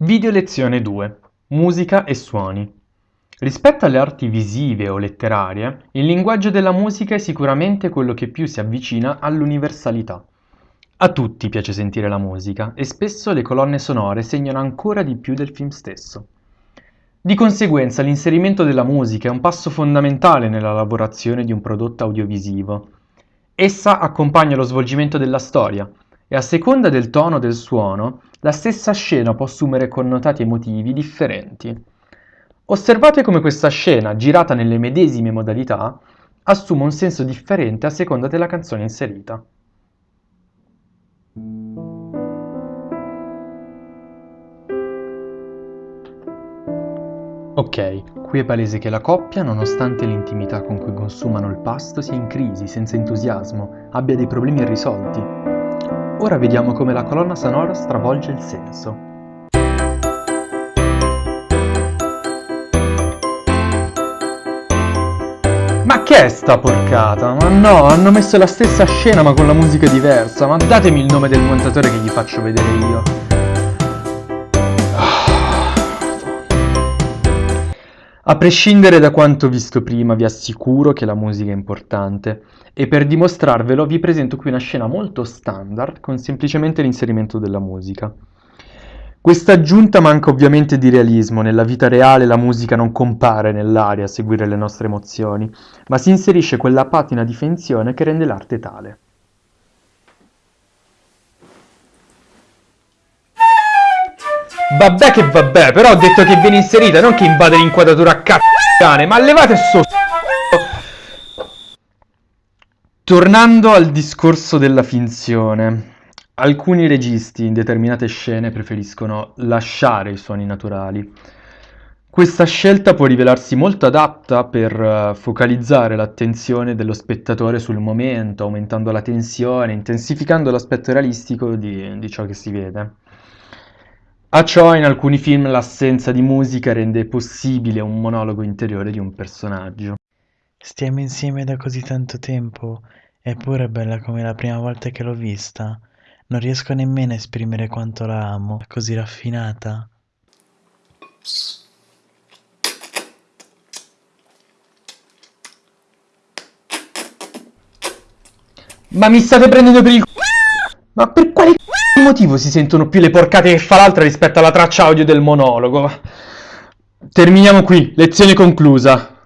Video lezione 2. Musica e suoni. Rispetto alle arti visive o letterarie, il linguaggio della musica è sicuramente quello che più si avvicina all'universalità. A tutti piace sentire la musica e spesso le colonne sonore segnano ancora di più del film stesso. Di conseguenza l'inserimento della musica è un passo fondamentale nella lavorazione di un prodotto audiovisivo. Essa accompagna lo svolgimento della storia e a seconda del tono del suono, la stessa scena può assumere connotati emotivi differenti. Osservate come questa scena, girata nelle medesime modalità, assume un senso differente a seconda della canzone inserita. Ok, qui è palese che la coppia, nonostante l'intimità con cui consumano il pasto, sia in crisi, senza entusiasmo, abbia dei problemi irrisolti. Ora vediamo come la colonna sonora stravolge il senso. Ma che è sta porcata? Ma no, hanno messo la stessa scena ma con la musica diversa. Ma datemi il nome del montatore che gli faccio vedere io. A prescindere da quanto visto prima, vi assicuro che la musica è importante e per dimostrarvelo vi presento qui una scena molto standard con semplicemente l'inserimento della musica. Questa aggiunta manca ovviamente di realismo, nella vita reale la musica non compare nell'aria a seguire le nostre emozioni, ma si inserisce quella patina di finzione che rende l'arte tale. Vabbè che vabbè, però ho detto che viene inserita, non che invade l'inquadratura a c***o ma levate sto Tornando al discorso della finzione, alcuni registi in determinate scene preferiscono lasciare i suoni naturali. Questa scelta può rivelarsi molto adatta per uh, focalizzare l'attenzione dello spettatore sul momento, aumentando la tensione, intensificando l'aspetto realistico di, di ciò che si vede. A ciò in alcuni film l'assenza di musica rende possibile un monologo interiore di un personaggio. Stiamo insieme da così tanto tempo, eppure è bella come la prima volta che l'ho vista. Non riesco nemmeno a esprimere quanto la amo, è così raffinata. Ma mi state prendendo per il c***o? Ma per quale motivo si sentono più le porcate che fa l'altra rispetto alla traccia audio del monologo? Terminiamo qui, lezione conclusa.